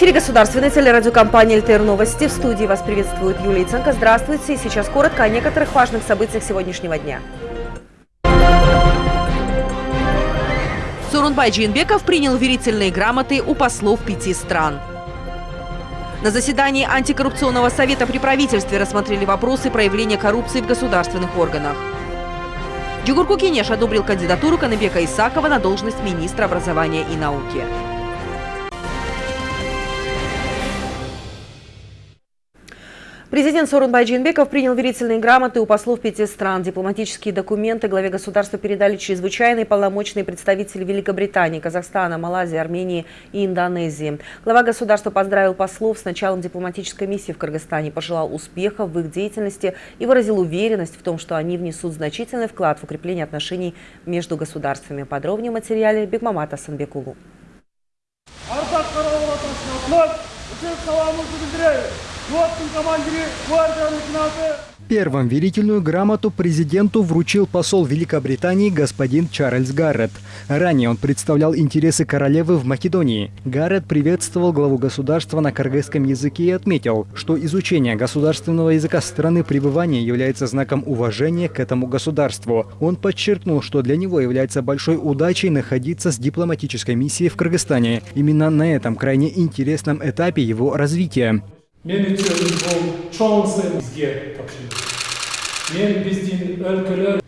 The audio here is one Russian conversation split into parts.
Эфире государственной телерадиокомпании «ЛТР Новости». В студии вас приветствует Юлия Ценко. Здравствуйте. И сейчас коротко о некоторых важных событиях сегодняшнего дня. Сорунбай Джинбеков принял верительные грамоты у послов пяти стран. На заседании антикоррупционного совета при правительстве рассмотрели вопросы проявления коррупции в государственных органах. Джугурку Кенеш одобрил кандидатуру Каныбека Исакова на должность министра образования и науки. Президент Сорунбай Джинбеков принял верительные грамоты у послов пяти стран. Дипломатические документы главе государства передали чрезвычайные полномочные представители Великобритании, Казахстана, Малайзии, Армении и Индонезии. Глава государства поздравил послов с началом дипломатической миссии в Кыргызстане, пожелал успехов в их деятельности и выразил уверенность в том, что они внесут значительный вклад в укрепление отношений между государствами. Подробнее в материале Бекмамата Санбекулу. Первым верительную грамоту президенту вручил посол Великобритании господин Чарльз Гаррет. Ранее он представлял интересы королевы в Македонии. Гаррет приветствовал главу государства на кыргызском языке и отметил, что изучение государственного языка страны пребывания является знаком уважения к этому государству. Он подчеркнул, что для него является большой удачей находиться с дипломатической миссией в Кыргызстане. Именно на этом крайне интересном этапе его развития мен өтетін бұл чоңсы бізге тапшырды мен біздің өлкөлөр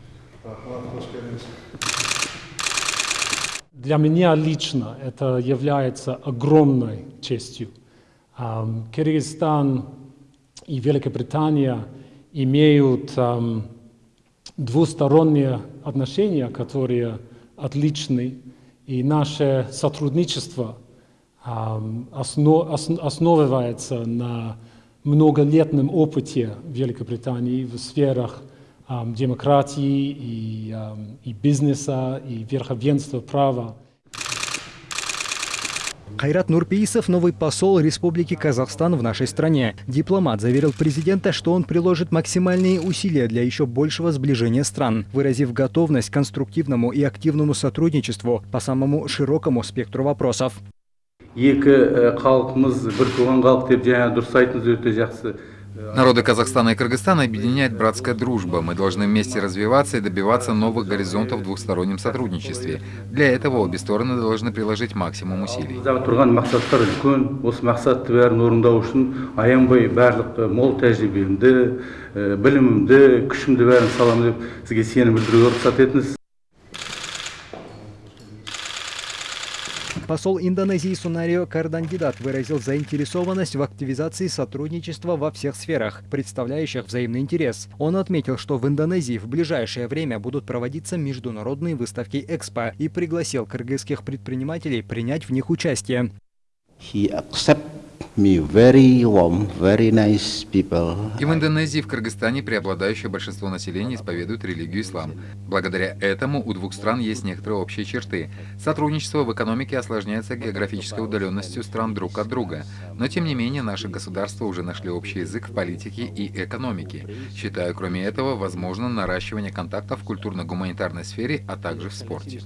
Для меня лично это является огромной честью. Кыргызстан и Великобритания имеют двусторонние отношения, которые отличны, и наше сотрудничество – основывается на многолетнем опыте Великобритании в сферах демократии и, и бизнеса, и верховенства права. Кайрат Нурпеисов – новый посол Республики Казахстан в нашей стране. Дипломат заверил президента, что он приложит максимальные усилия для еще большего сближения стран, выразив готовность к конструктивному и активному сотрудничеству по самому широкому спектру вопросов. Екі халқымыз бір туған халық деп жаңа дұрыс айттыңыз өте жақсы Народы Казахстана и Кыргызстана объединяет братская дружба. Мы должны вместе развиваться и добиваться новых горизонтов в двухстороннем сотрудничестве. Для этого обе стороны должны приложить максимум усилий. Посол Индонезии Сунарио Кардандидат выразил заинтересованность в активизации сотрудничества во всех сферах, представляющих взаимный интерес. Он отметил, что в Индонезии в ближайшее время будут проводиться международные выставки Экспо и пригласил кыргызских предпринимателей принять в них участие. He me И в Индонезии и в Кыргызстане преобладающее большинство населения исповедует религию ислам. Благодаря этому у двух стран есть некоторые общие черты. Сотрудничество в экономике осложняется географической удаленностью стран друг от друга. Но тем не менее наши государства уже нашли общий язык в политике и экономике. Считаю, кроме этого, возможно наращивание контактов в культурно-гуманитарной сфере, а также в спорте.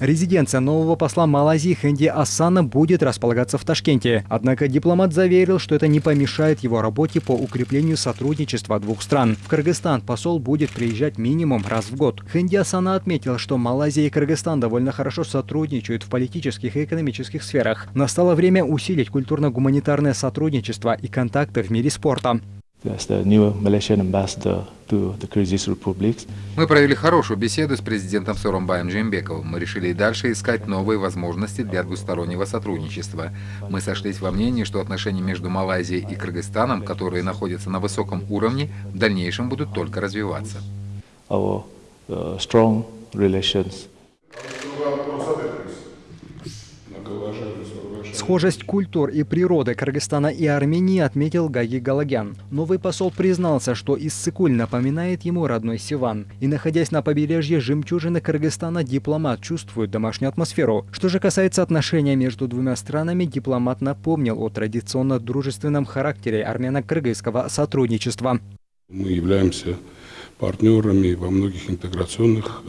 Резиденция нового посла Малайзии Хэнди Асана будет располагаться в Ташкенте. Однако дипломат заверил, что это не помешает его работе по укреплению сотрудничества двух стран. В Кыргызстан посол будет приезжать минимум раз в год. Хэнди Асана отметил, что Малайзия и Кыргызстан довольно хорошо сотрудничают в политических и экономических сферах. Настало время усилить культурно-гуманитарное сотрудничество и контакты в мире спорта. Мы провели хорошую беседу с президентом Соромбаем Джембековым. Мы решили и дальше искать новые возможности для двустороннего сотрудничества. Мы сошлись во мнении, что отношения между Малайзией и Кыргызстаном, которые находятся на высоком уровне, в дальнейшем будут только развиваться. Our, uh, strong relations Схожесть культур и природы Кыргызстана и Армении отметил Гаги Галагян. Новый посол признался, что Иссыкуль напоминает ему родной Сиван. И находясь на побережье жемчужины Кыргызстана, дипломат чувствует домашнюю атмосферу. Что же касается отношения между двумя странами, дипломат напомнил о традиционно дружественном характере армяно-кыргызского сотрудничества. Мы являемся партнерами во многих интеграционных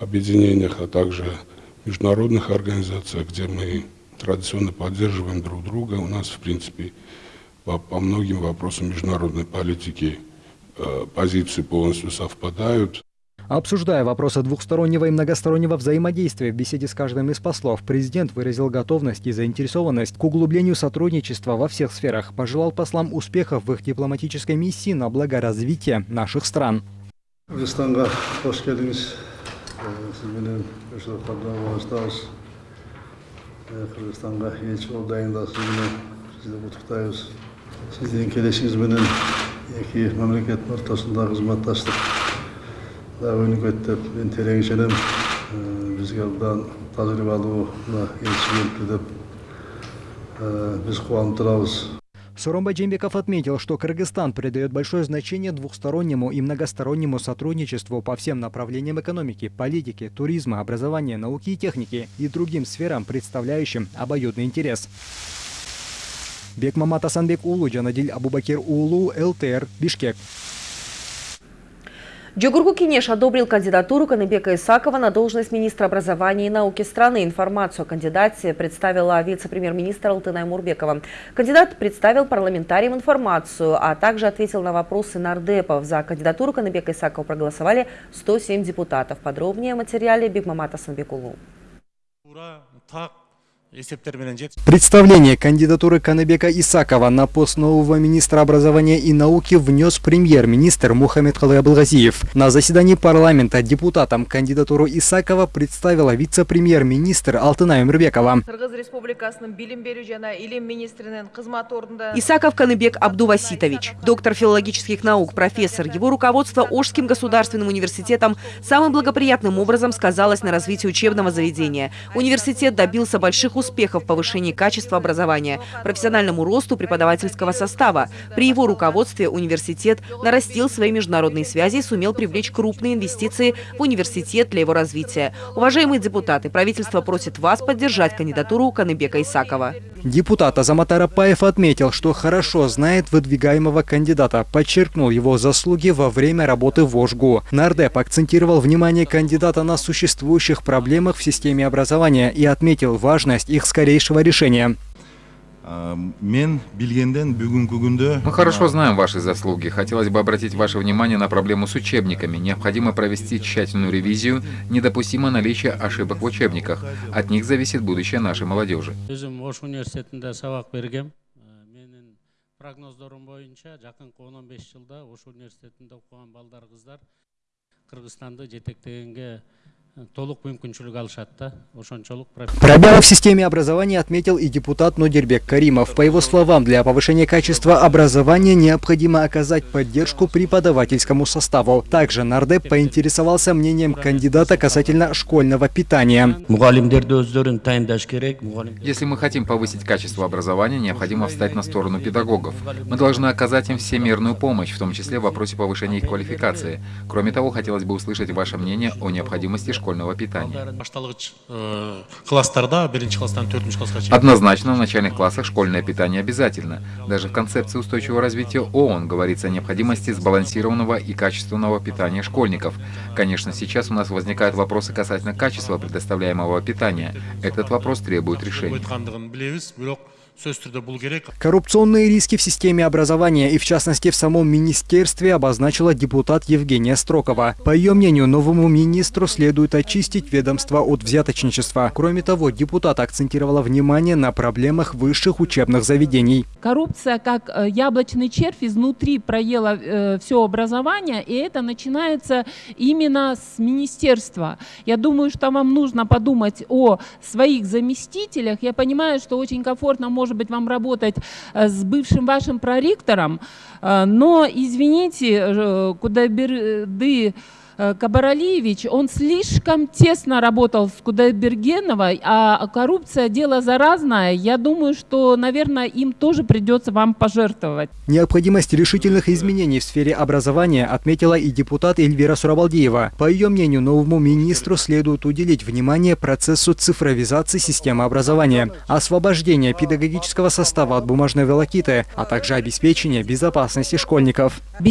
объединениях, а также международных организациях, где мы традиционно поддерживаем друг друга. У нас, в принципе, по, по многим вопросам международной политики э, позиции полностью совпадают. Обсуждая вопросы двухстороннего и многостороннего взаимодействия в беседе с каждым из послов, президент выразил готовность и заинтересованность к углублению сотрудничества во всех сферах, пожелал послам успехов в их дипломатической миссии на благо развития наших стран. Кыргызстанга элчи қырғызстанға елші болып дайындалышыңызбен сізді құттықтаймыз сіздің келешіңізбенен екі мемлекет ортасындағы қызматтастық да өнігеді деп мен терең бізге бұдан тәжірибе алуына елші деп біз қуанып тұрамыз Суромбай Джембеков отметил, что Кыргызстан придает большое значение двухстороннему и многостороннему сотрудничеству по всем направлениям экономики, политики, туризма, образования, науки и техники и другим сферам, представляющим обоюдный интерес. Бекмамат Асанбек Улу, Джанадиль Абубакир Улу, ЛТР, Бишкек. Джугурку Кинеш одобрил кандидатуру Каныбека Исакова на должность министра образования и науки страны. Информацию о кандидате представила вице-премьер-министр Алтынай Мурбекова. Кандидат представил парламентариям информацию, а также ответил на вопросы нардепов. За кандидатуру Каныбека Исакова проголосовали 107 депутатов. Подробнее о материале Бигмамата Санбекулу. Представление кандидатуры Канабека Исакова на пост нового министра образования и науки внес премьер-министр Мухаммед Халы Абылгазиев. На заседании парламента депутатам кандидатуру Исакова представила вице-премьер-министр Алтынай Умирбекова. Исаков Каныбек Абдуваситович, доктор филологических наук, профессор. Его руководство Ожским государственным университетом самым благоприятным образом сказалось на развитии учебного заведения. Университет добился больших успехов в повышении качества образования, профессиональному росту преподавательского состава. При его руководстве университет нарастил свои международные связи и сумел привлечь крупные инвестиции в университет для его развития. Уважаемые депутаты, правительство просит вас поддержать кандидатуру Каныбека Исакова. Депутат Азамат Арапаев отметил, что хорошо знает выдвигаемого кандидата, подчеркнул его заслуги во время работы в ОЖГУ. Нардеп акцентировал внимание кандидата на существующих проблемах в системе образования и отметил важность их скорейшего решения. Мы хорошо знаем ваши заслуги. Хотелось бы обратить ваше внимание на проблему с учебниками. Необходимо провести тщательную ревизию. Недопустимо наличие ошибок в учебниках. От них зависит будущее нашей молодежи. прогноздорум боюнча жакынкы он он беш жылда ош университетинде окуган балдар кыздар кыргызстанды жетектегенге Пробелы в системе образования отметил и депутат Нодербек Каримов. По его словам, для повышения качества образования необходимо оказать поддержку преподавательскому составу. Также Нардеп поинтересовался мнением кандидата касательно школьного питания. Если мы хотим повысить качество образования, необходимо встать на сторону педагогов. Мы должны оказать им всемирную помощь, в том числе в вопросе повышения их квалификации. Кроме того, хотелось бы услышать ваше мнение о необходимости школьного школьного питания. Однозначно, в начальных классах школьное питание обязательно. Даже в концепции устойчивого развития ООН говорится о необходимости сбалансированного и качественного питания школьников. Конечно, сейчас у нас возникают вопросы касательно качества предоставляемого питания. Этот вопрос требует решения. Коррупционные риски в системе образования и в частности в самом министерстве обозначила депутат Евгения Строкова. По ее мнению, новому министру следует очистить ведомство от взяточничества. Кроме того, депутат акцентировала внимание на проблемах высших учебных заведений. Коррупция как э, яблочный червь изнутри проела э, все образование, и это начинается именно с министерства. Я думаю, что вам нужно подумать о своих заместителях. Я понимаю, что очень комфортно может может быть, вам работать э, с бывшим вашим проректором, э, но, извините, э, куда берды Кабаралиевич, он слишком тесно работал с Кудайбергеновой, а коррупция – дело заразное. Я думаю, что, наверное, им тоже придется вам пожертвовать. Необходимость решительных изменений в сфере образования отметила и депутат Эльвира Сурабалдиева. По ее мнению, новому министру следует уделить внимание процессу цифровизации системы образования, освобождения педагогического состава от бумажной волокиты, а также обеспечения безопасности школьников. К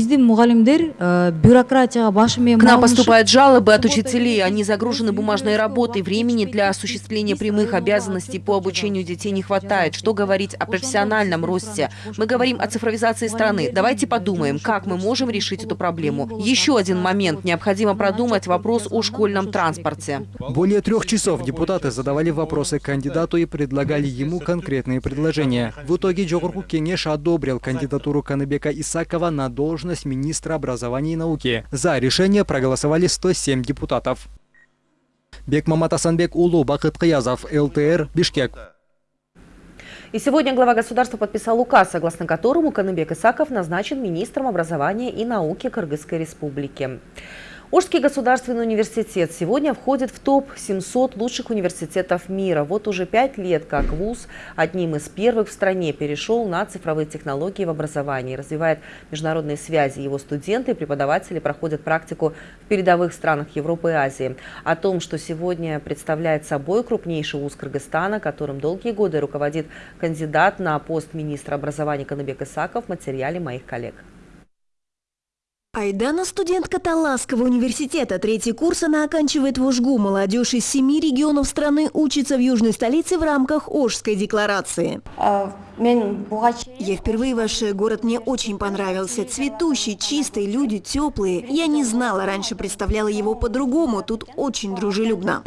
нам Постоянно поступают жалобы от учителей. Они загружены бумажной работой. Времени для осуществления прямых обязанностей по обучению детей не хватает. Что говорить о профессиональном росте? Мы говорим о цифровизации страны. Давайте подумаем, как мы можем решить эту проблему. Еще один момент. Необходимо продумать вопрос о школьном транспорте. Более трех часов депутаты задавали вопросы кандидату и предлагали ему конкретные предложения. В итоге Джогурку Кенеш одобрил кандидатуру Каныбека Исакова на должность министра образования и науки. За решение проголосовали 107 депутатов. Бекмамат Асанбек Улу, Бакыт Каязов, ЛТР, Бишкек. И сегодня глава государства подписал указ, согласно которому Каныбек Исаков назначен министром образования и науки Кыргызской республики. Ожский государственный университет сегодня входит в топ-700 лучших университетов мира. Вот уже пять лет как ВУЗ одним из первых в стране перешел на цифровые технологии в образовании. Развивает международные связи. Его студенты и преподаватели проходят практику в передовых странах Европы и Азии. О том, что сегодня представляет собой крупнейший вуз Кыргызстана, которым долгие годы руководит кандидат на пост министра образования Канабек Исаков, в материале моих коллег. Айдана – студентка Таласского университета. Третий курс она оканчивает в Ожгу. Молодежь из семи регионов страны учится в южной столице в рамках Ожской декларации. А, Я впервые ваш город мне очень понравился. Цветущий, чистый, люди теплые. Я не знала, раньше представляла его по-другому. Тут очень дружелюбно.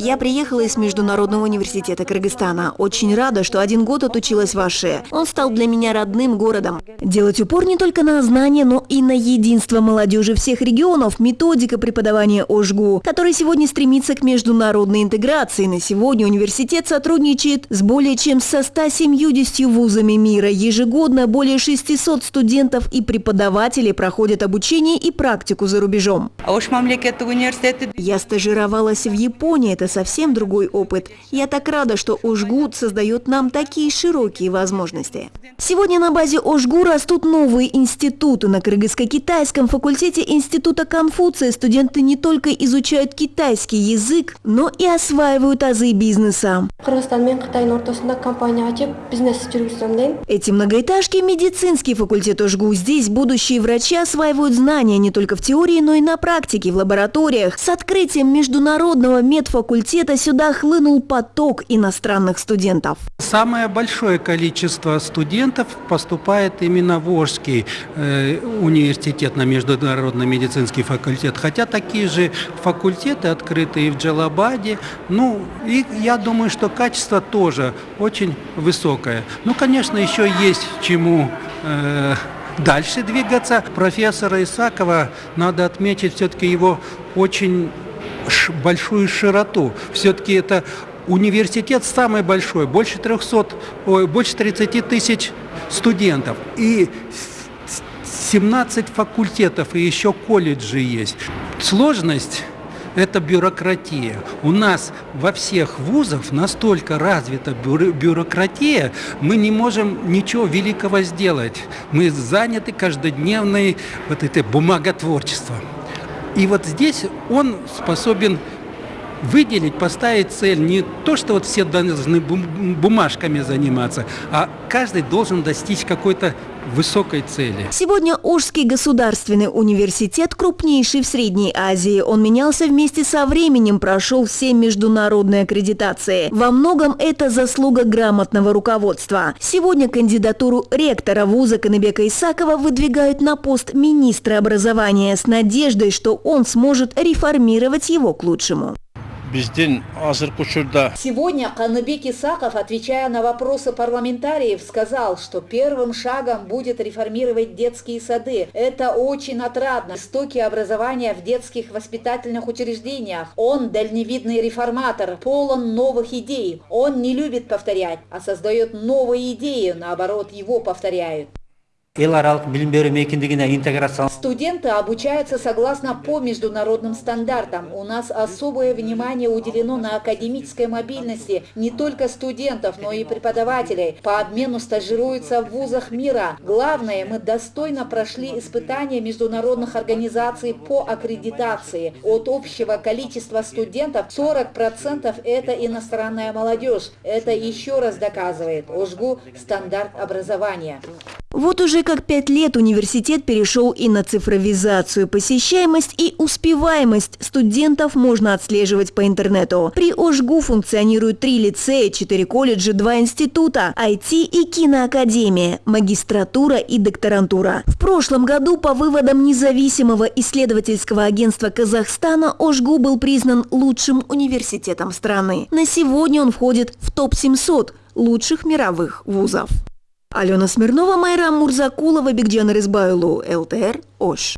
Я приехала из Международного университета Кыргызстана. Очень рада, что один год отучилась в Аше. Он стал для меня родным городом. Делать упор не только на знания, но и на единство молодежи всех регионов, методика преподавания ОЖГУ, который сегодня стремится к международной интеграции. На сегодня университет сотрудничает с более чем со 170 вузами мира. Ежегодно более 600 студентов и преподавателей проходят обучение и практику за рубежом. Я стажировалась в Японии. Это совсем другой опыт. Я так рада, что Ожгуд создает нам такие широкие возможности. Сегодня на базе Ожгу растут новые институты. На кыргызско-китайском факультете Института Конфуция студенты не только изучают китайский язык, но и осваивают азы бизнеса. Эти многоэтажки – медицинский факультет Ожгу. Здесь будущие врачи осваивают знания не только в теории, но и на практике, в лабораториях. С открытием международного медфакультета факультета сюда хлынул поток иностранных студентов. Самое большое количество студентов поступает именно в Ожский э, университет на Международный медицинский факультет. Хотя такие же факультеты открыты и в Джалабаде. Ну, и я думаю, что качество тоже очень высокое. Ну, конечно, еще есть чему... Э, дальше двигаться. Профессора Исакова, надо отметить все-таки его очень большую широту. Все-таки это университет самый большой, больше 300, ой, больше 30 тысяч студентов. И 17 факультетов и еще колледжи есть. Сложность – это бюрократия. У нас во всех вузах настолько развита бюрократия, мы не можем ничего великого сделать. Мы заняты каждодневной вот этой бумаготворчеством. И вот здесь он способен выделить, поставить цель. Не то, что вот все должны бумажками заниматься, а каждый должен достичь какой-то высокой цели. Сегодня Ожский государственный университет крупнейший в Средней Азии. Он менялся вместе со временем, прошел все международные аккредитации. Во многом это заслуга грамотного руководства. Сегодня кандидатуру ректора вуза Канебека Исакова выдвигают на пост министра образования с надеждой, что он сможет реформировать его к лучшему. Сегодня Каныбек Исаков, отвечая на вопросы парламентариев, сказал, что первым шагом будет реформировать детские сады. Это очень отрадно. Истоки образования в детских воспитательных учреждениях. Он дальневидный реформатор, полон новых идей. Он не любит повторять, а создает новые идеи, наоборот, его повторяют. Студенты обучаются согласно по международным стандартам. У нас особое внимание уделено на академической мобильности не только студентов, но и преподавателей. По обмену стажируются в вузах мира. Главное, мы достойно прошли испытания международных организаций по аккредитации. От общего количества студентов 40% это иностранная молодежь. Это еще раз доказывает ОЖГУ стандарт образования. Вот уже как пять лет университет перешел и на цифровизацию. Посещаемость и успеваемость студентов можно отслеживать по интернету. При ОЖГУ функционируют три лицея, четыре колледжа, два института, IT и киноакадемия, магистратура и докторантура. В прошлом году по выводам независимого исследовательского агентства Казахстана ОЖГУ был признан лучшим университетом страны. На сегодня он входит в топ-700 лучших мировых вузов. Алена Смирнова, Майрам Мурзакулова, Бигджан Рызбайлу, ЛТР, ОШ.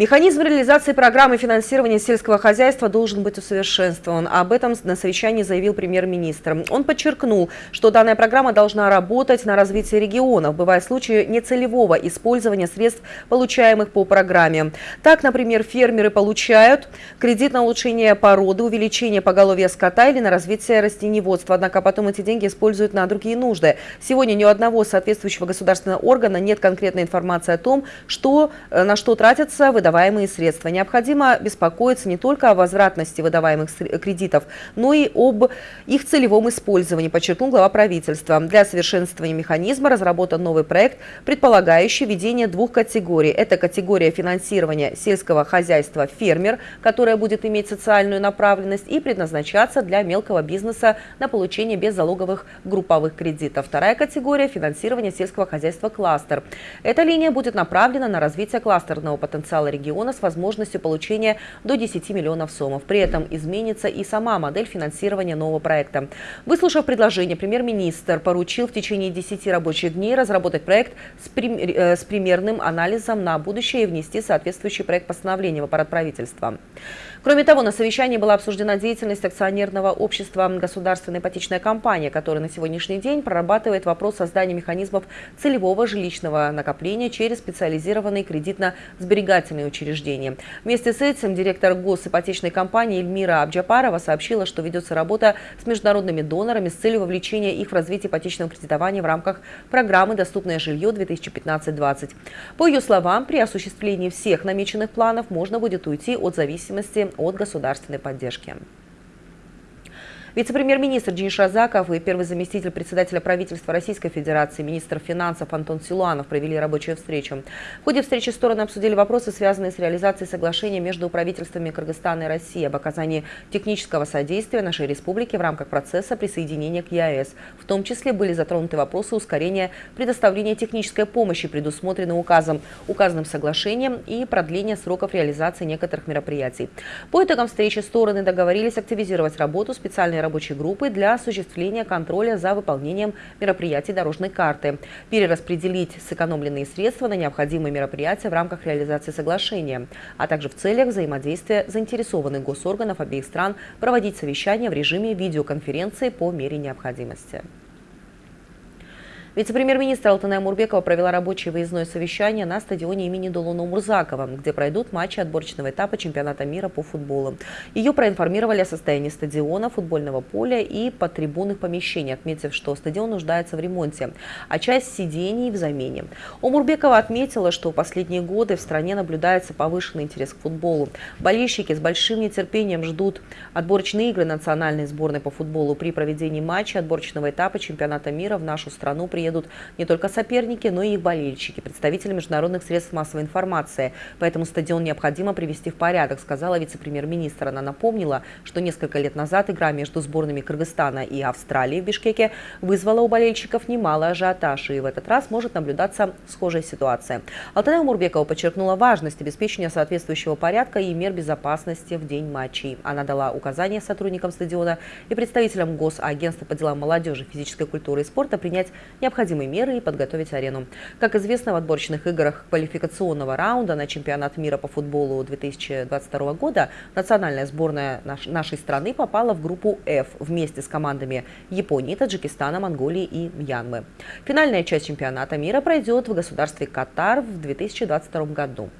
Механизм реализации программы финансирования сельского хозяйства должен быть усовершенствован. Об этом на совещании заявил премьер-министр. Он подчеркнул, что данная программа должна работать на развитие регионов, бывая случаи нецелевого использования средств, получаемых по программе. Так, например, фермеры получают кредит на улучшение породы, увеличение поголовья скота или на развитие растениеводства. Однако потом эти деньги используют на другие нужды. Сегодня ни у одного соответствующего государственного органа нет конкретной информации о том, что, э, на что тратятся выдаваемые выдаваемые средства. Необходимо беспокоиться не только о возвратности выдаваемых кредитов, но и об их целевом использовании, подчеркнул глава правительства. Для совершенствования механизма разработан новый проект, предполагающий введение двух категорий. Это категория финансирования сельского хозяйства «Фермер», которая будет иметь социальную направленность и предназначаться для мелкого бизнеса на получение беззалоговых групповых кредитов. Вторая категория – финансирования сельского хозяйства «Кластер». Эта линия будет направлена на развитие кластерного потенциала региона с возможностью получения до 10 миллионов сомов. При этом изменится и сама модель финансирования нового проекта. Выслушав предложение, премьер-министр поручил в течение 10 рабочих дней разработать проект с, прим э, с примерным анализом на будущее и внести соответствующий проект постановления в аппарат правительства. Кроме того, на совещании была обсуждена деятельность акционерного общества «Государственная ипотечная компания», которая на сегодняшний день прорабатывает вопрос создания механизмов целевого жилищного накопления через специализированные кредитно-сберегательные учреждения. Вместе с этим директор госипотечной компании Эльмира Абджапарова сообщила, что ведется работа с международными донорами с целью вовлечения их в развитие ипотечного кредитования в рамках программы «Доступное жилье 2015-20». По ее словам, при осуществлении всех намеченных планов можно будет уйти от зависимости от государственной поддержки. Вице-премьер-министр Денис Шазаков и первый заместитель председателя правительства Российской Федерации, министр финансов Антон Силуанов провели рабочую встречу. В ходе встречи стороны обсудили вопросы, связанные с реализацией соглашения между правительствами Кыргызстана и России об оказании технического содействия нашей республике в рамках процесса присоединения к ЕАЭС. В том числе были затронуты вопросы ускорения предоставления технической помощи, предусмотренной указом, указанным соглашением и продления сроков реализации некоторых мероприятий. По итогам встречи стороны договорились активизировать работу специальной специальной рабочей группы для осуществления контроля за выполнением мероприятий дорожной карты, перераспределить сэкономленные средства на необходимые мероприятия в рамках реализации соглашения, а также в целях взаимодействия заинтересованных госорганов обеих стран проводить совещания в режиме видеоконференции по мере необходимости. Вице-премьер-министр Алтыная Мурбекова провела рабочее выездное совещание на стадионе имени Долуна Мурзакова, где пройдут матчи отборочного этапа чемпионата мира по футболу. Ее проинформировали о состоянии стадиона, футбольного поля и подтрибунных помещений, отметив, что стадион нуждается в ремонте, а часть сидений в замене. Омурбекова отметила, что в последние годы в стране наблюдается повышенный интерес к футболу. Болельщики с большим нетерпением ждут отборочные игры национальной сборной по футболу. При проведении матча отборочного этапа чемпионата мира в нашу страну при приедут не только соперники, но и их болельщики, представители международных средств массовой информации. Поэтому стадион необходимо привести в порядок, сказала вице-премьер-министр. Она напомнила, что несколько лет назад игра между сборными Кыргызстана и Австралии в Бишкеке вызвала у болельщиков немало ажиотаж, и в этот раз может наблюдаться схожая ситуация. Алтая Мурбекова подчеркнула важность обеспечения соответствующего порядка и мер безопасности в день матчей. Она дала указания сотрудникам стадиона и представителям Госагентства по делам молодежи, физической культуры и спорта принять необходимые необходимые меры и подготовить арену. Как известно, в отборочных играх квалификационного раунда на чемпионат мира по футболу 2022 года национальная сборная нашей страны попала в группу F вместе с командами Японии, Таджикистана, Монголии и Мьянмы. Финальная часть чемпионата мира пройдет в государстве Катар в 2022 году.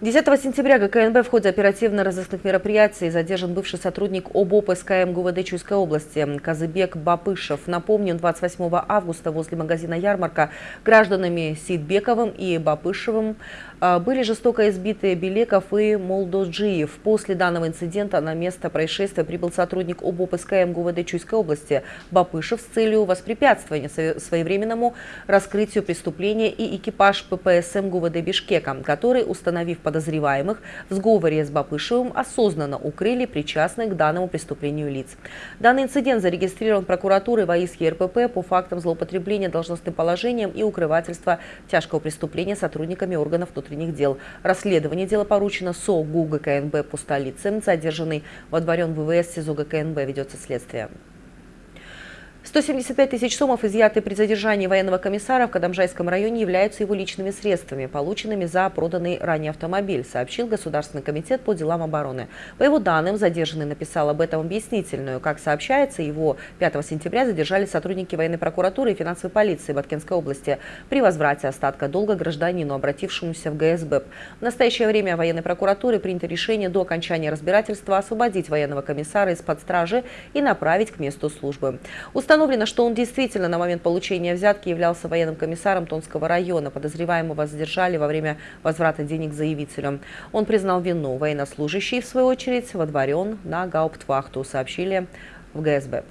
10 сентября ГКНБ в ходе оперативно-розыскных мероприятий задержан бывший сотрудник ОБОП СКМ ГУВД Чуйской области Казыбек Бапышев. Напомню, 28 августа возле магазина «Ярмарка» гражданами Сидбековым и Бапышевым были жестоко избиты Белеков и Молдоджиев. После данного инцидента на место происшествия прибыл сотрудник ОБОП СКМ ГУВД Чуйской области Бапышев с целью воспрепятствования своевременному раскрытию преступления и экипаж ППСМ ГУВД Бишкека, который, установив подозреваемых в сговоре с Бапышевым, осознанно укрыли причастных к данному преступлению лиц. Данный инцидент зарегистрирован прокуратурой ВАИС РПП по фактам злоупотребления должностным положением и укрывательства тяжкого преступления сотрудниками органов внутренних внутренних дел. Расследование дела поручено СО ГУ ГКНБ по столице. Задержанный во дворен ВВС СИЗО ГКНБ ведется следствие. 175 тысяч сомов, изъятые при задержании военного комиссара в Кадамжайском районе, являются его личными средствами, полученными за проданный ранее автомобиль, сообщил Государственный комитет по делам обороны. По его данным, задержанный написал об этом объяснительную. Как сообщается, его 5 сентября задержали сотрудники военной прокуратуры и финансовой полиции Баткенской области при возврате остатка долга гражданину, обратившемуся в ГСБ. В настоящее время военной прокуратуры принято решение до окончания разбирательства освободить военного комиссара из-под стражи и направить к месту службы. Установлено что он действительно на момент получения взятки являлся военным комиссаром Тонского района. Подозреваемого задержали во время возврата денег заявителю. Он признал вину. Военнослужащий, в свою очередь, водворен на гауптвахту, сообщили в ГСБ.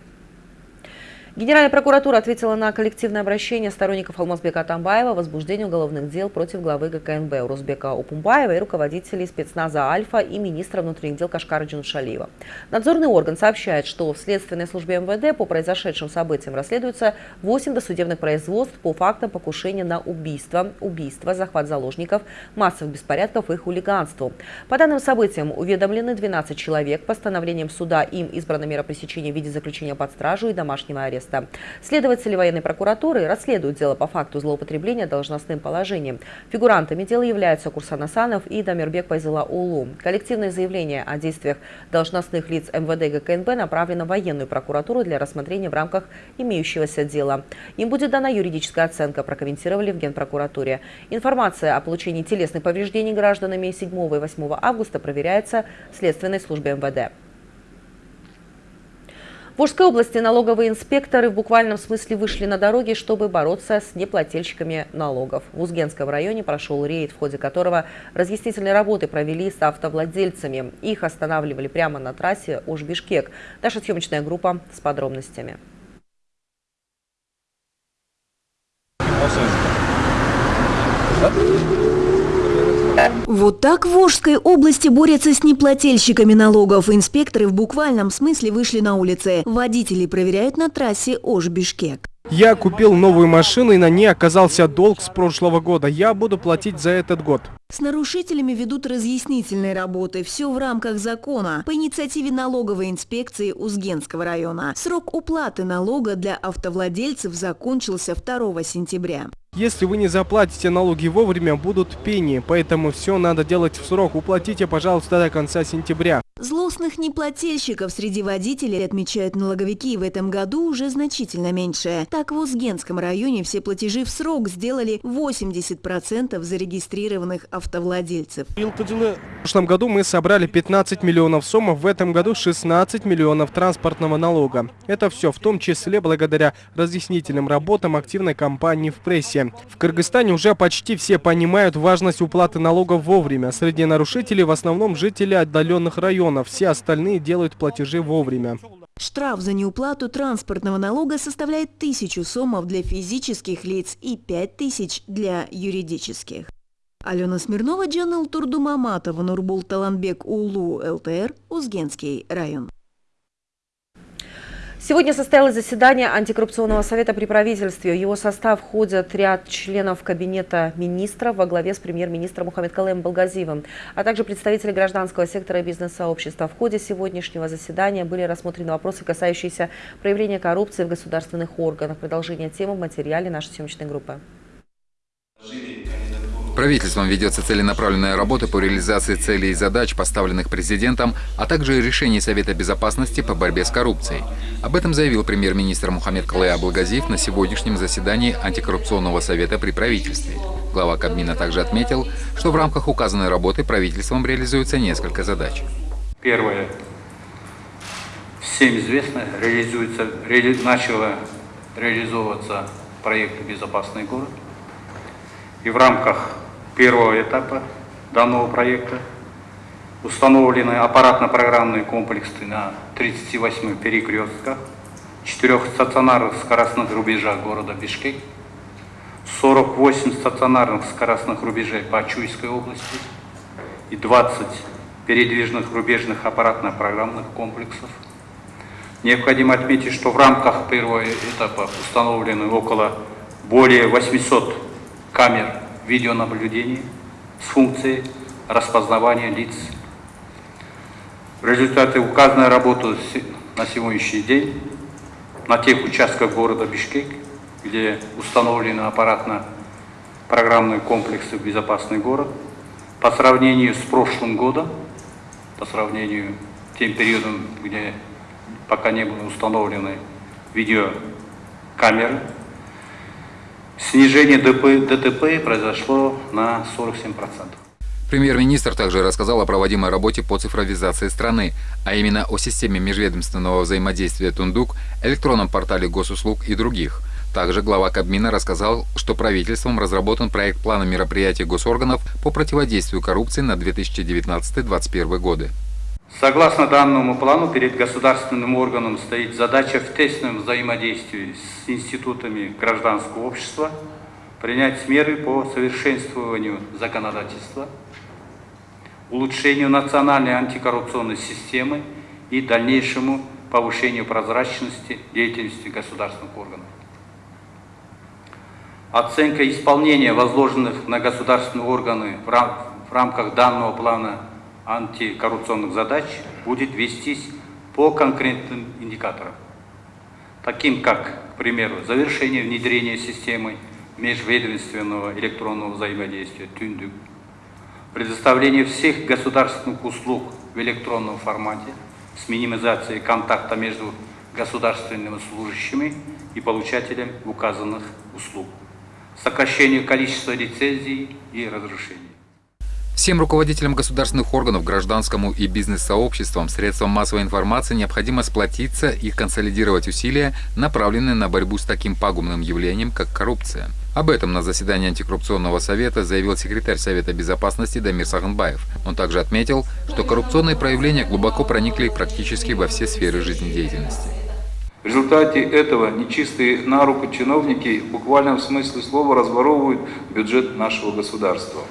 Генеральная прокуратура ответила на коллективное обращение сторонников Алмазбека Атамбаева о возбуждении уголовных дел против главы ГКНБ Урузбека Упумбаева и руководителей спецназа «Альфа» и министра внутренних дел Кашкара Джуншалиева. Надзорный орган сообщает, что в следственной службе МВД по произошедшим событиям расследуются 8 досудебных производств по фактам покушения на убийство, убийство, захват заложников, массовых беспорядков и хулиганству. По данным событиям уведомлены 12 человек. Постановлением суда им избрана мера пресечения в виде заключения под стражу и домашнего ареста ареста. Следователи военной прокуратуры расследуют дело по факту злоупотребления должностным положением. Фигурантами дела являются Курсан Асанов и Дамирбек Пайзела Улу. Коллективное заявление о действиях должностных лиц МВД ГКНБ направлено в военную прокуратуру для рассмотрения в рамках имеющегося дела. Им будет дана юридическая оценка, прокомментировали в Генпрокуратуре. Информация о получении телесных повреждений гражданами 7 и 8 августа проверяется в Следственной службе МВД. В Ужской области налоговые инспекторы в буквальном смысле вышли на дороги, чтобы бороться с неплательщиками налогов. В Узгенском районе прошел рейд, в ходе которого разъяснительные работы провели с автовладельцами. Их останавливали прямо на трассе Уж-Бишкек. Наша съемочная группа с подробностями. Вот так в Волжской области борются с неплательщиками налогов. Инспекторы в буквальном смысле вышли на улицы. Водители проверяют на трассе Ош-Бишкек. Я купил новую машину и на ней оказался долг с прошлого года. Я буду платить за этот год. С нарушителями ведут разъяснительные работы. Все в рамках закона. По инициативе налоговой инспекции Узгенского района. Срок уплаты налога для автовладельцев закончился 2 сентября. Если вы не заплатите налоги вовремя, будут пени, поэтому все надо делать в срок. Уплатите, пожалуйста, до конца сентября. Злостных неплательщиков среди водителей, отмечают налоговики, в этом году уже значительно меньше. Так, в Узгенском районе все платежи в срок сделали 80% зарегистрированных автовладельцев. В прошлом году мы собрали 15 миллионов сомов, в этом году 16 миллионов транспортного налога. Это все в том числе благодаря разъяснительным работам активной кампании в прессе. В Кыргызстане уже почти все понимают важность уплаты налогов вовремя. Среди нарушителей в основном жители отдаленных районов миллионов, все остальные делают платежи вовремя. Штраф за неуплату транспортного налога составляет тысячу сомов для физических лиц и пять тысяч для юридических. Алена Смирнова, Джанел Турдумаматова, Нурбул Таланбек, Улу, ЛТР, Узгенский район. Сегодня состоялось заседание антикоррупционного совета при правительстве. В его состав входят ряд членов кабинета министров во главе с премьер-министром Мухаммед Калем Балгазиевым, а также представители гражданского сектора и бизнес-сообщества. В ходе сегодняшнего заседания были рассмотрены вопросы, касающиеся проявления коррупции в государственных органах. Продолжение темы в материале нашей съемочной группы. Правительством ведется целенаправленная работа по реализации целей и задач, поставленных президентом, а также решений Совета Безопасности по борьбе с коррупцией. Об этом заявил премьер-министр Мухаммед Калай Аблагазиев на сегодняшнем заседании антикоррупционного совета при правительстве. Глава Кабмина также отметил, что в рамках указанной работы правительством реализуется несколько задач. Первое. Всем известно, реализуется, реали, начало реализовываться проект «Безопасный город». И в рамках первого этапа данного проекта. Установлены аппаратно-программные комплексы на 38 перекрестках, четырех стационарных скоростных рубежах города Бишкек, 48 стационарных скоростных рубежей по Чуйской области и 20 передвижных рубежных аппаратно-программных комплексов. Необходимо отметить, что в рамках первого этапа установлены около более 800 камер видеонаблюдения с функцией распознавания лиц. В результате указанной работы на сегодняшний день на тех участках города Бишкек, где установлены аппаратно-программные комплексы «Безопасный город», по сравнению с прошлым годом, по сравнению с тем периодом, где пока не были установлены видеокамеры, снижение ДТП произошло на 47%. Премьер-министр также рассказал о проводимой работе по цифровизации страны, а именно о системе межведомственного взаимодействия «Тундук», электронном портале госуслуг и других. Также глава Кабмина рассказал, что правительством разработан проект плана мероприятий госорганов по противодействию коррупции на 2019-2021 годы. Согласно данному плану, перед государственным органом стоит задача в тесном взаимодействии с институтами гражданского общества принять меры по совершенствованию законодательства, улучшению национальной антикоррупционной системы и дальнейшему повышению прозрачности деятельности государственных органов. Оценка исполнения возложенных на государственные органы в, рам в рамках данного плана антикоррупционных задач будет вестись по конкретным индикаторам, таким как, к примеру, завершение внедрения системы межведомственного электронного взаимодействия ТЮНДЮК, предоставление всех государственных услуг в электронном формате с минимизацией контакта между государственными служащими и получателем указанных услуг, сокращение количества лицензий и разрешений. Всем руководителям государственных органов, гражданскому и бизнес-сообществам, средствам массовой информации необходимо сплотиться и консолидировать усилия, направленные на борьбу с таким пагубным явлением, как коррупция. Об этом на заседании антикоррупционного совета заявил секретарь Совета безопасности Дамир Саганбаев. Он также отметил, что коррупционные проявления глубоко проникли практически во все сферы жизнедеятельности. В результате этого нечистые на руку чиновники в смысле слова разворовывают бюджет нашего государства.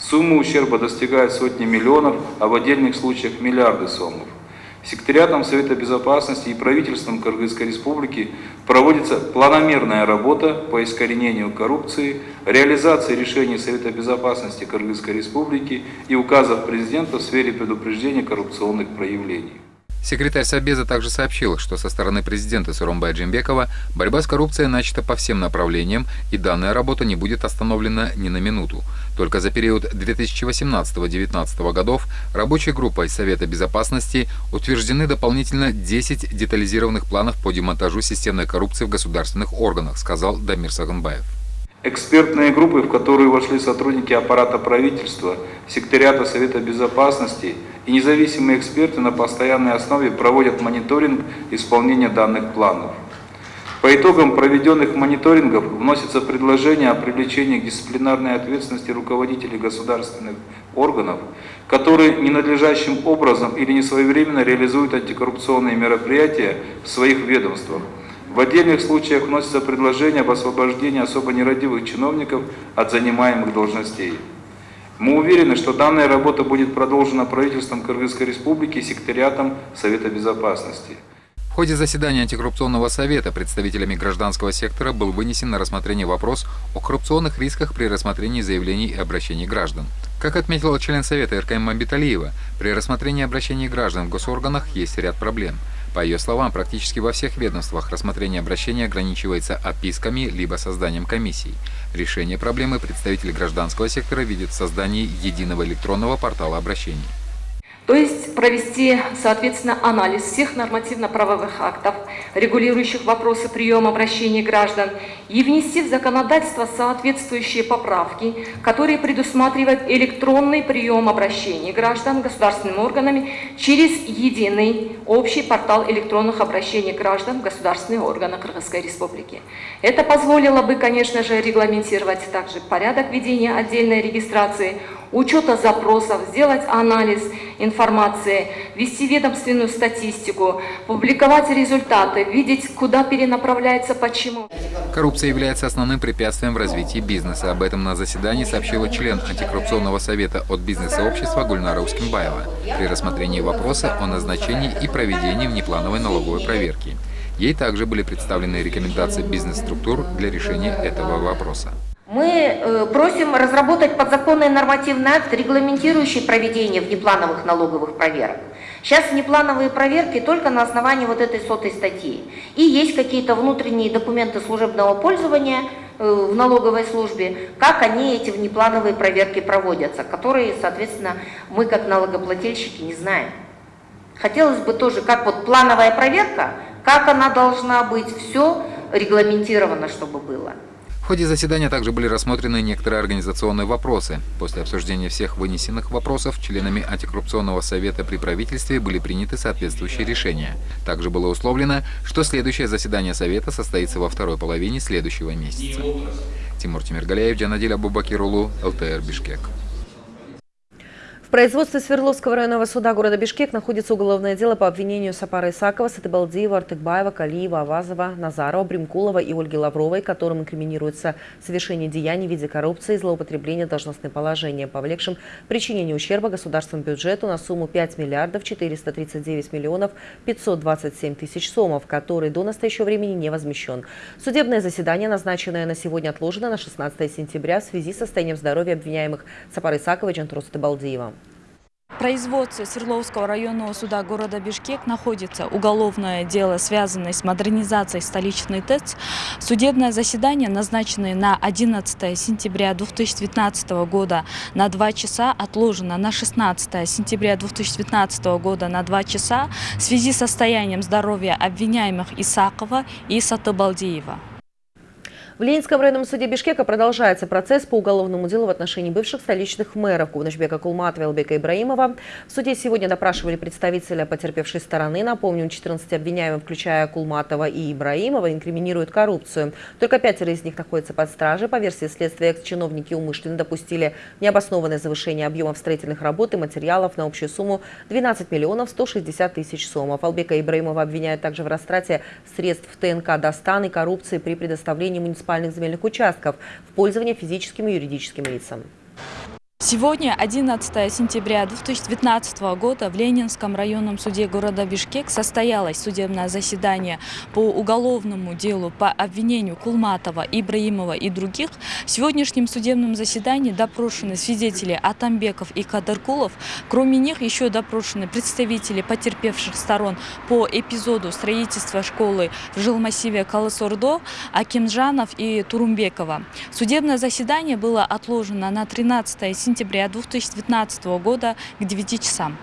Сумма ущерба достигает сотни миллионов, а в отдельных случаях миллиарды сомов. Секретариатом Совета Безопасности и правительством Кыргызской Республики проводится планомерная работа по искоренению коррупции, реализации решений Совета Безопасности Кыргызской Республики и указов президента в сфере предупреждения коррупционных проявлений. Секретарь Собеза также сообщил, что со стороны президента Суромбая Джимбекова борьба с коррупцией начата по всем направлениям, и данная работа не будет остановлена ни на минуту. Только за период 2018-2019 годов рабочей группой Совета Безопасности утверждены дополнительно 10 детализированных планов по демонтажу системной коррупции в государственных органах, сказал Дамир Саганбаев. Экспертные группы, в которые вошли сотрудники аппарата правительства, секретариата Совета Безопасности – и независимые эксперты на постоянной основе проводят мониторинг исполнения данных планов. По итогам проведенных мониторингов вносится предложение о привлечении к дисциплинарной ответственности руководителей государственных органов, которые ненадлежащим образом или несвоевременно реализуют антикоррупционные мероприятия в своих ведомствах. В отдельных случаях вносится предложение об освобождении особо нерадивых чиновников от занимаемых должностей. Мы уверены, что данная работа будет продолжена правительством Кыргызской Республики и секретариатом Совета Безопасности. В ходе заседания антикоррупционного совета представителями гражданского сектора был вынесен на рассмотрение вопрос о коррупционных рисках при рассмотрении заявлений и обращений граждан. Как отметила член Совета РКМ Мамбиталиева, при рассмотрении обращений граждан в госорганах есть ряд проблем – по ее словам, практически во всех ведомствах рассмотрение обращения ограничивается отписками либо созданием комиссий. Решение проблемы представители гражданского сектора видят в создании единого электронного портала обращений. То есть провести, соответственно, анализ всех нормативно-правовых актов, регулирующих вопросы приема обращений граждан, и внести в законодательство соответствующие поправки, которые предусматривают электронный прием обращений граждан государственными органами через единый общий портал электронных обращений граждан в государственные органы Кыргызской Республики. Это позволило бы, конечно же, регламентировать также порядок ведения отдельной регистрации, учета запросов, сделать анализ информации, вести ведомственную статистику, публиковать результаты, видеть, куда перенаправляется, почему. Коррупция является основным препятствием в развитии бизнеса. Об этом на заседании сообщила член антикоррупционного совета от бизнес-сообщества Гульнара Ускинбаева при рассмотрении вопроса о назначении и проведении внеплановой налоговой проверки. Ей также были представлены рекомендации бизнес-структур для решения этого вопроса. Мы э, просим разработать подзаконный нормативный акт, регламентирующий проведение внеплановых налоговых проверок. Сейчас внеплановые проверки только на основании вот этой сотой статьи. И есть какие-то внутренние документы служебного пользования э, в налоговой службе, как они, эти внеплановые проверки проводятся, которые, соответственно, мы как налогоплательщики не знаем. Хотелось бы тоже, как вот плановая проверка, как она должна быть, все регламентировано, чтобы было. Ходе заседания также были рассмотрены некоторые организационные вопросы. После обсуждения всех вынесенных вопросов членами антикоррупционного совета при правительстве были приняты соответствующие решения. Также было условлено, что следующее заседание совета состоится во второй половине следующего месяца. Тимур Тимиргалеев, Джанадиль Абубакирулу, ЛТР Бишкек. В производстве Свердловского районного суда города Бишкек находится уголовное дело по обвинению Сапара Исакова, Сатыбалдиева, Артыкбаева, Калиева, Авазова, Назарова, Бримкулова и Ольги Лавровой, которым инкриминируется совершение деяний в виде коррупции и злоупотребления должностным положением, повлекшим причинение ущерба государственному бюджету на сумму 5 миллиардов 439 миллионов 527 тысяч сомов, который до настоящего времени не возмещен. Судебное заседание, назначенное на сегодня, отложено на 16 сентября в связи с состоянием здоровья обвиняемых Сапара Исакова и Джантруса Сатыбалдиева производстве Свердловского районного суда города Бишкек находится уголовное дело, связанное с модернизацией столичной ТЭЦ. Судебное заседание, назначенное на 11 сентября 2019 года на 2 часа, отложено на 16 сентября 2019 года на 2 часа в связи с состоянием здоровья обвиняемых Исакова и Сатыбалдиева. В Ленинском районном суде Бишкека продолжается процесс по уголовному делу в отношении бывших столичных мэров Кувнашбека Кулматова и Албека Ибраимова. В суде сегодня допрашивали представителя потерпевшей стороны. Напомним, 14 обвиняемых, включая Кулматова и Ибраимова, инкриминируют коррупцию. Только пятеро из них находятся под стражей. По версии следствия, чиновники умышленно допустили необоснованное завышение объемов строительных работ и материалов на общую сумму 12 миллионов 160 тысяч сомов. Албека Ибраимова обвиняют также в растрате средств ТНК «Достан» и коррупции при предоставлении муниципальных муниципальных земельных участков в пользование физическим и юридическим лицам. Сегодня, 11 сентября 2019 года, в Ленинском районном суде города Бишкек состоялось судебное заседание по уголовному делу по обвинению Кулматова, Ибраимова и других. В сегодняшнем судебном заседании допрошены свидетели Атамбеков и Кадыркулов. Кроме них еще допрошены представители потерпевших сторон по эпизоду строительства школы в жилмассиве Калысордо, Акимжанов и Турумбекова. Судебное заседание было отложено на 13 сентября сентября 2019 года к 9 часам.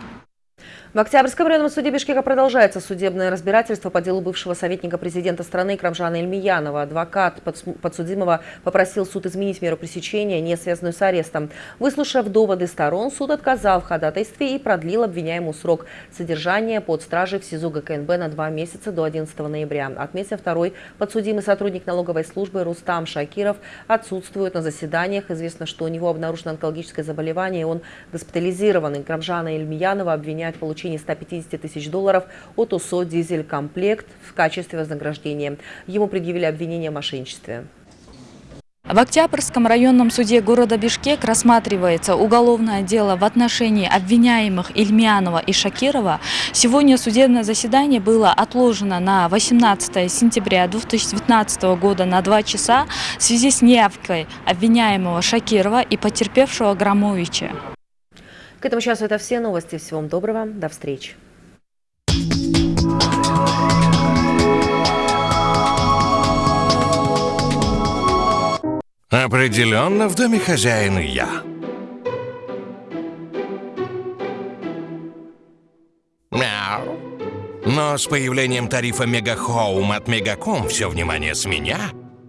В Октябрьском районном суде Бишкека продолжается судебное разбирательство по делу бывшего советника президента страны Крамжана Эльмиянова. Адвокат подсудимого попросил суд изменить меру пресечения, не связанную с арестом. Выслушав доводы сторон, суд отказал в ходатайстве и продлил обвиняемому срок содержания под стражей в СИЗО ГКНБ на два месяца до 11 ноября. Отметив второй подсудимый сотрудник налоговой службы Рустам Шакиров отсутствует на заседаниях. Известно, что у него обнаружено онкологическое заболевание, и он госпитализирован. Крамжана Эльмиянова обвиняют в получении получении 150 тысяч долларов от УСО «Дизель-комплект» в качестве вознаграждения. Ему предъявили обвинение в мошенничестве. В Октябрьском районном суде города Бишкек рассматривается уголовное дело в отношении обвиняемых Ильмянова и Шакирова. Сегодня судебное заседание было отложено на 18 сентября 2019 года на 2 часа в связи с неявкой обвиняемого Шакирова и потерпевшего Громовича. К этому часу это все новости. Всего вам доброго. До встречи. Определенно в доме хозяина я. Но с появлением тарифа Мегахоум от Мегаком все внимание с меня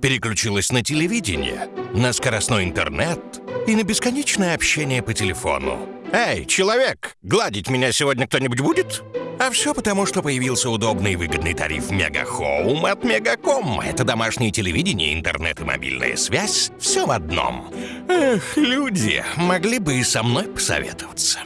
переключилось на телевидение, на скоростной интернет и на бесконечное общение по телефону. «Эй, человек, гладить меня сегодня кто-нибудь будет?» А все потому, что появился удобный и выгодный тариф Мегахоум от Мегаком. Это домашнее телевидение, интернет и мобильная связь. Все в одном. Эх, люди, могли бы и со мной посоветоваться.